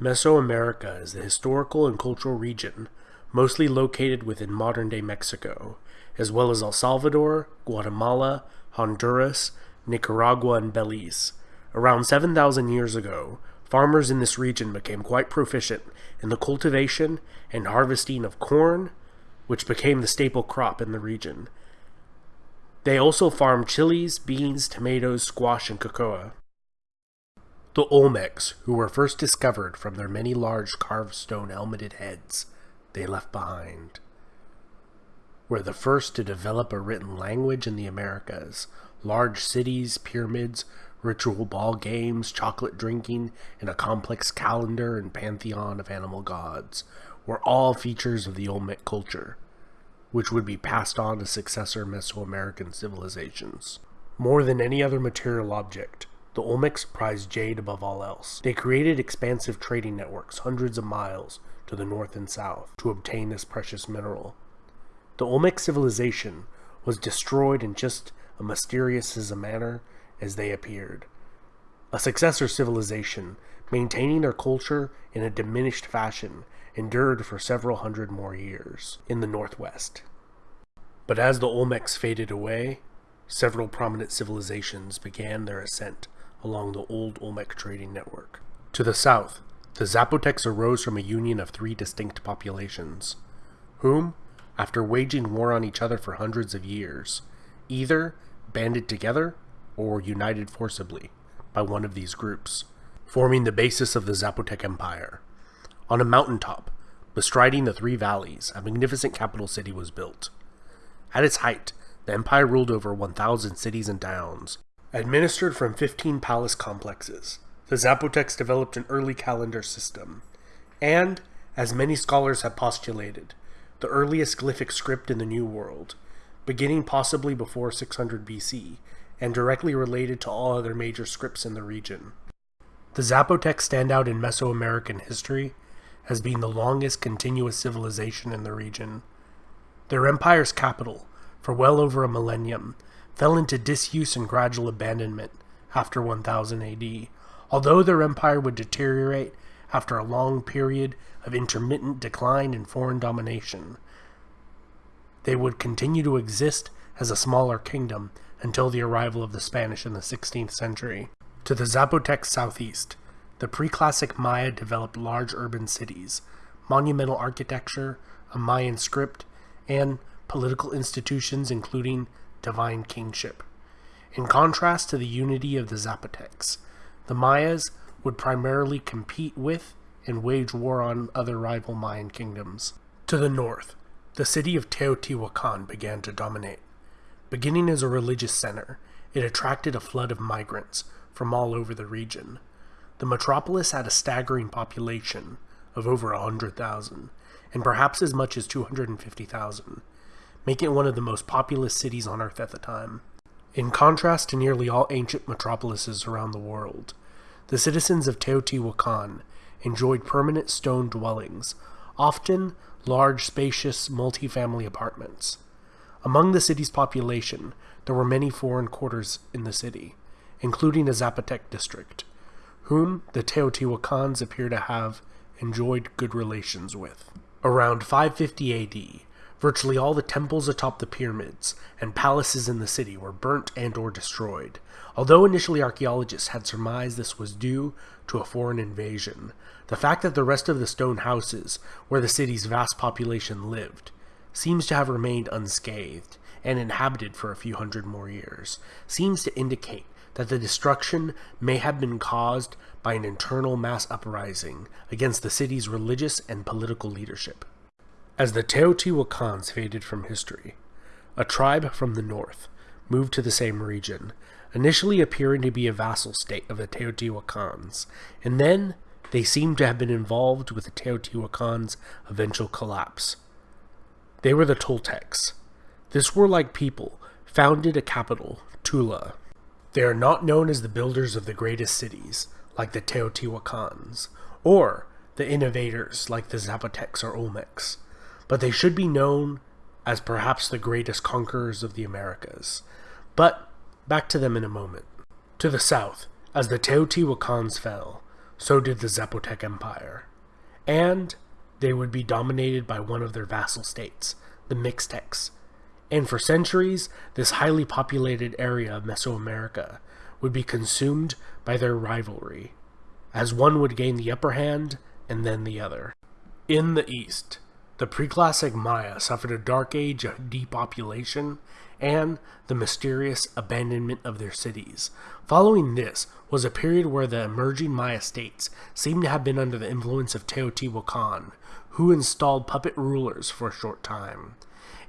Mesoamerica is the historical and cultural region mostly located within modern-day Mexico, as well as El Salvador, Guatemala, Honduras, Nicaragua, and Belize. Around 7,000 years ago, farmers in this region became quite proficient in the cultivation and harvesting of corn, which became the staple crop in the region. They also farmed chilies, beans, tomatoes, squash, and cocoa. The Olmecs, who were first discovered from their many large carved stone helmeted heads they left behind, were the first to develop a written language in the Americas. Large cities, pyramids, ritual ball games, chocolate drinking, and a complex calendar and pantheon of animal gods were all features of the Olmec culture, which would be passed on to successor Mesoamerican civilizations. More than any other material object, the Olmecs prized jade above all else. They created expansive trading networks hundreds of miles to the north and south to obtain this precious mineral. The Olmec civilization was destroyed in just a mysterious as a manner as they appeared. A successor civilization, maintaining their culture in a diminished fashion, endured for several hundred more years in the northwest. But as the Olmecs faded away, several prominent civilizations began their ascent along the old Olmec trading network. To the south, the Zapotecs arose from a union of three distinct populations, whom, after waging war on each other for hundreds of years, either banded together or united forcibly by one of these groups, forming the basis of the Zapotec Empire. On a mountaintop, bestriding the three valleys, a magnificent capital city was built. At its height, the empire ruled over 1,000 cities and towns, Administered from 15 palace complexes, the Zapotecs developed an early calendar system, and, as many scholars have postulated, the earliest glyphic script in the New World, beginning possibly before 600 BC, and directly related to all other major scripts in the region. The Zapotecs stand out in Mesoamerican history as being the longest continuous civilization in the region. Their empire's capital, for well over a millennium, fell into disuse and gradual abandonment after 1000 AD, although their empire would deteriorate after a long period of intermittent decline and foreign domination. They would continue to exist as a smaller kingdom until the arrival of the Spanish in the 16th century. To the Zapotec southeast, the pre-classic Maya developed large urban cities, monumental architecture, a Mayan script, and political institutions including divine kingship. In contrast to the unity of the Zapotecs, the Mayas would primarily compete with and wage war on other rival Mayan kingdoms. To the north, the city of Teotihuacan began to dominate. Beginning as a religious center, it attracted a flood of migrants from all over the region. The metropolis had a staggering population of over a 100,000, and perhaps as much as 250,000, making it one of the most populous cities on Earth at the time. In contrast to nearly all ancient metropolises around the world, the citizens of Teotihuacan enjoyed permanent stone dwellings, often large, spacious, multi-family apartments. Among the city's population, there were many foreign quarters in the city, including a Zapotec district, whom the Teotihuacans appear to have enjoyed good relations with. Around 550 AD, Virtually all the temples atop the pyramids and palaces in the city were burnt and or destroyed. Although initially archaeologists had surmised this was due to a foreign invasion, the fact that the rest of the stone houses where the city's vast population lived seems to have remained unscathed and inhabited for a few hundred more years, seems to indicate that the destruction may have been caused by an internal mass uprising against the city's religious and political leadership. As the Teotihuacans faded from history, a tribe from the north moved to the same region, initially appearing to be a vassal state of the Teotihuacans, and then they seem to have been involved with the Teotihuacans' eventual collapse. They were the Toltecs. This warlike people founded a capital, Tula. They are not known as the builders of the greatest cities, like the Teotihuacans, or the innovators like the Zapotecs or Olmecs but they should be known as perhaps the greatest conquerors of the Americas. But back to them in a moment. To the south, as the Teotihuacans fell, so did the Zapotec Empire. And they would be dominated by one of their vassal states, the Mixtecs. And for centuries, this highly populated area of Mesoamerica would be consumed by their rivalry, as one would gain the upper hand and then the other. In the east, the preclassic Maya suffered a dark age of depopulation and the mysterious abandonment of their cities. Following this was a period where the emerging Maya states seemed to have been under the influence of Teotihuacan, who installed puppet rulers for a short time.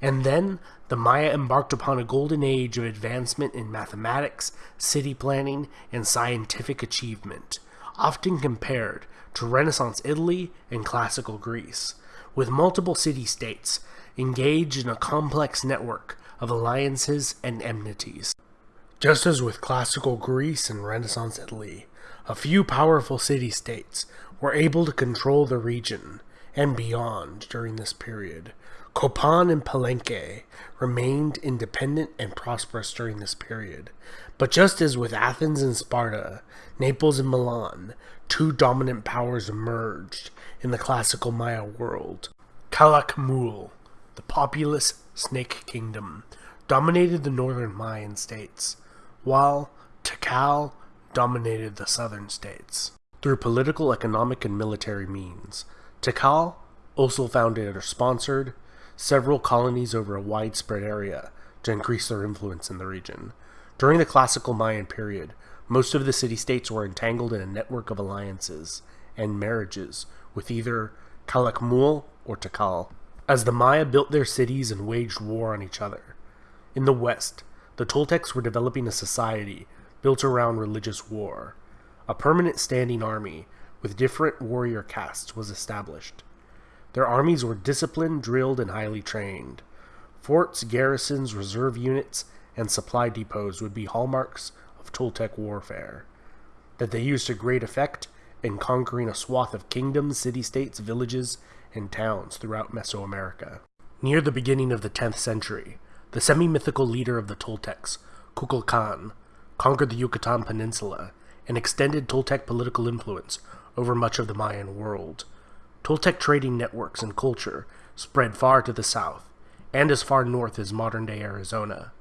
And then the Maya embarked upon a golden age of advancement in mathematics, city planning, and scientific achievement, often compared to Renaissance Italy and classical Greece with multiple city states engaged in a complex network of alliances and enmities. Just as with classical Greece and Renaissance Italy, a few powerful city states were able to control the region and beyond during this period. Copan and Palenque remained independent and prosperous during this period. But just as with Athens and Sparta, Naples and Milan, two dominant powers emerged in the classical Maya world. Calakmul, the populous Snake Kingdom, dominated the northern Mayan states, while Tikal dominated the southern states. Through political, economic, and military means, Tikal also founded or sponsored several colonies over a widespread area to increase their influence in the region. During the classical Mayan period, most of the city-states were entangled in a network of alliances and marriages with either Calakmul or Tikal, as the Maya built their cities and waged war on each other. In the west, the Toltecs were developing a society built around religious war. A permanent standing army with different warrior castes was established. Their armies were disciplined, drilled, and highly trained. Forts, garrisons, reserve units, and supply depots would be hallmarks of Toltec warfare. That they used to great effect in conquering a swath of kingdoms, city-states, villages, and towns throughout Mesoamerica. Near the beginning of the 10th century, the semi-mythical leader of the Toltecs, Kukulkan, conquered the Yucatan Peninsula and extended Toltec political influence over much of the Mayan world. Toltec trading networks and culture spread far to the south, and as far north as modern-day Arizona.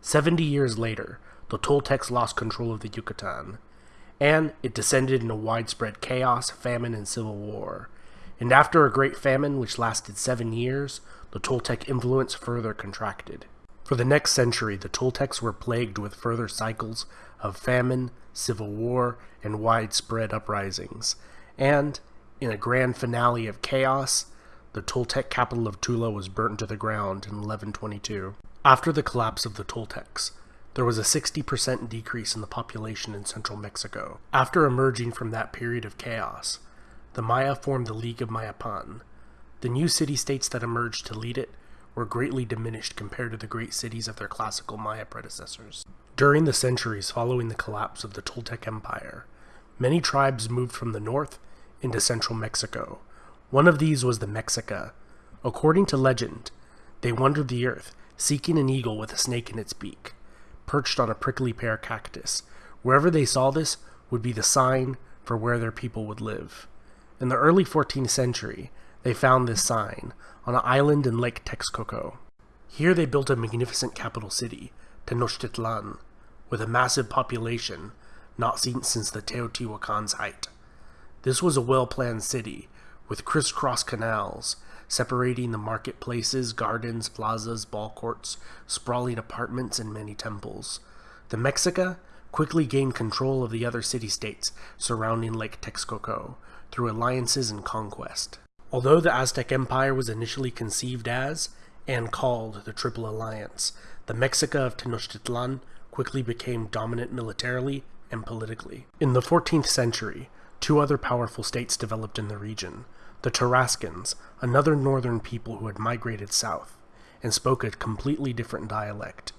Seventy years later, the Toltecs lost control of the Yucatan, and it descended into widespread chaos, famine, and civil war. And after a great famine which lasted seven years, the Toltec influence further contracted. For the next century, the Toltecs were plagued with further cycles of famine, civil war, and widespread uprisings. And, in a grand finale of chaos, the Toltec capital of Tula was burnt to the ground in 1122. After the collapse of the Toltecs, there was a 60% decrease in the population in central Mexico. After emerging from that period of chaos, the Maya formed the League of Mayapan. The new city-states that emerged to lead it were greatly diminished compared to the great cities of their classical Maya predecessors. During the centuries following the collapse of the Toltec Empire, many tribes moved from the north into central Mexico. One of these was the Mexica. According to legend, they wandered the earth, seeking an eagle with a snake in its beak perched on a prickly pear cactus. Wherever they saw this would be the sign for where their people would live. In the early 14th century, they found this sign on an island in Lake Texcoco. Here they built a magnificent capital city, Tenochtitlan, with a massive population not seen since the Teotihuacan's height. This was a well-planned city, with crisscross canals separating the marketplaces, gardens, plazas, ball courts, sprawling apartments, and many temples. The Mexica quickly gained control of the other city-states surrounding Lake Texcoco through alliances and conquest. Although the Aztec Empire was initially conceived as, and called, the Triple Alliance, the Mexica of Tenochtitlan quickly became dominant militarily and politically. In the 14th century, two other powerful states developed in the region, the Tarascans, another northern people who had migrated south, and spoke a completely different dialect.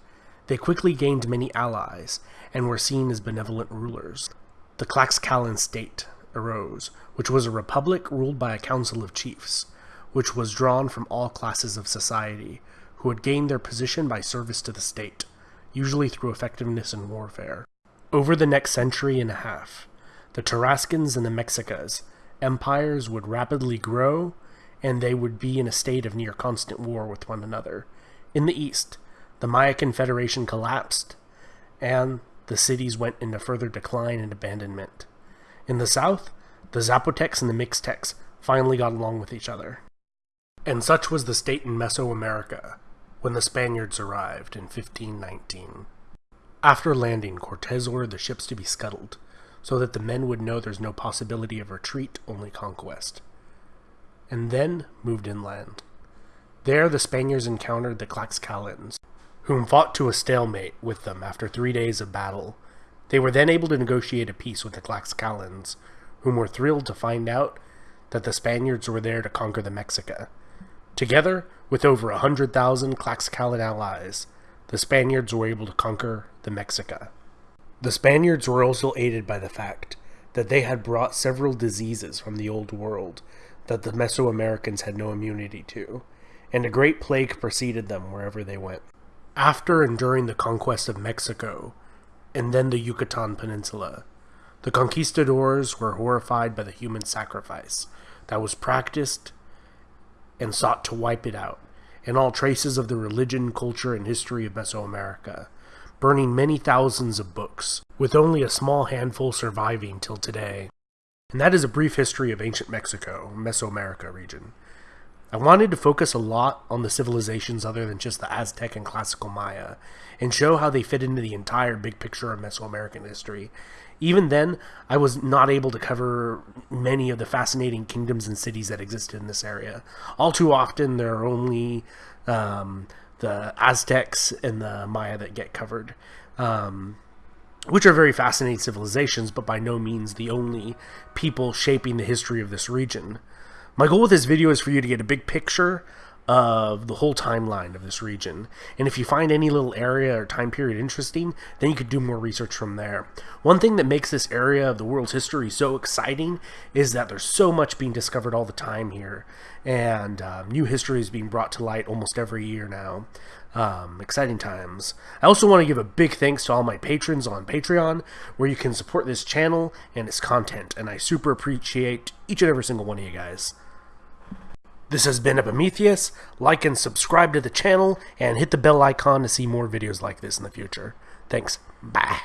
They quickly gained many allies, and were seen as benevolent rulers. The Tlaxcalan state arose, which was a republic ruled by a council of chiefs, which was drawn from all classes of society, who had gained their position by service to the state, usually through effectiveness in warfare. Over the next century and a half, the Tarascans and the Mexicas. Empires would rapidly grow, and they would be in a state of near constant war with one another. In the east, the Maya Confederation collapsed, and the cities went into further decline and abandonment. In the south, the Zapotecs and the Mixtecs finally got along with each other. And such was the state in Mesoamerica when the Spaniards arrived in 1519. After landing, Cortez ordered the ships to be scuttled, so that the men would know there's no possibility of retreat, only conquest. And then moved inland. There the Spaniards encountered the Tlaxcalans, whom fought to a stalemate with them after three days of battle. They were then able to negotiate a peace with the Tlaxcalans, whom were thrilled to find out that the Spaniards were there to conquer the Mexica. Together, with over a hundred thousand Tlaxcalan allies, the Spaniards were able to conquer the Mexica. The Spaniards were also aided by the fact that they had brought several diseases from the Old World that the Mesoamericans had no immunity to, and a great plague preceded them wherever they went. After and during the conquest of Mexico, and then the Yucatan Peninsula, the conquistadors were horrified by the human sacrifice that was practiced and sought to wipe it out, and all traces of the religion, culture, and history of Mesoamerica burning many thousands of books, with only a small handful surviving till today. And that is a brief history of ancient Mexico, Mesoamerica region. I wanted to focus a lot on the civilizations other than just the Aztec and classical Maya, and show how they fit into the entire big picture of Mesoamerican history. Even then, I was not able to cover many of the fascinating kingdoms and cities that existed in this area. All too often, there are only um, the Aztecs and the Maya that get covered, um, which are very fascinating civilizations, but by no means the only people shaping the history of this region. My goal with this video is for you to get a big picture of the whole timeline of this region. And if you find any little area or time period interesting, then you could do more research from there. One thing that makes this area of the world's history so exciting is that there's so much being discovered all the time here. And um, new history is being brought to light almost every year now. Um, exciting times. I also want to give a big thanks to all my patrons on Patreon, where you can support this channel and its content. And I super appreciate each and every single one of you guys. This has been Epimetheus. Like and subscribe to the channel and hit the bell icon to see more videos like this in the future. Thanks. Bye.